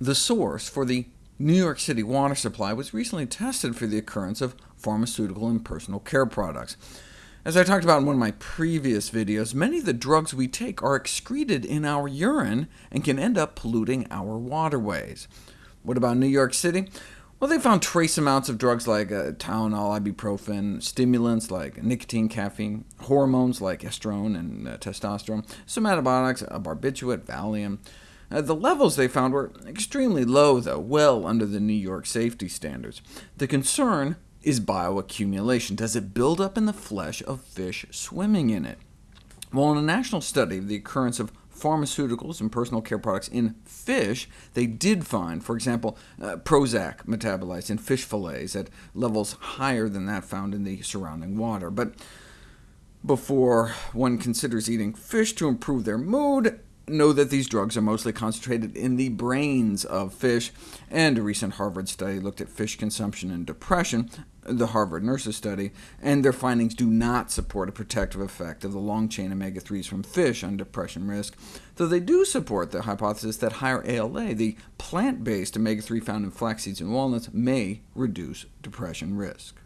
The source for the New York City water supply was recently tested for the occurrence of pharmaceutical and personal care products. As I talked about in one of my previous videos, many of the drugs we take are excreted in our urine and can end up polluting our waterways. What about New York City? Well, they found trace amounts of drugs like uh, Tylenol, ibuprofen, stimulants like nicotine, caffeine, hormones like estrone and uh, testosterone, some antibiotics, uh, barbiturate, Valium. Uh, the levels they found were extremely low, though, well under the New York safety standards. The concern is bioaccumulation. Does it build up in the flesh of fish swimming in it? Well, in a national study of the occurrence of pharmaceuticals and personal care products in fish, they did find, for example, uh, Prozac metabolites in fish fillets at levels higher than that found in the surrounding water. But before one considers eating fish to improve their mood, know that these drugs are mostly concentrated in the brains of fish, and a recent Harvard study looked at fish consumption and depression, the Harvard Nurses study, and their findings do not support a protective effect of the long-chain omega-3s from fish on depression risk, though they do support the hypothesis that higher ALA, the plant-based omega-3 found in flax seeds and walnuts, may reduce depression risk.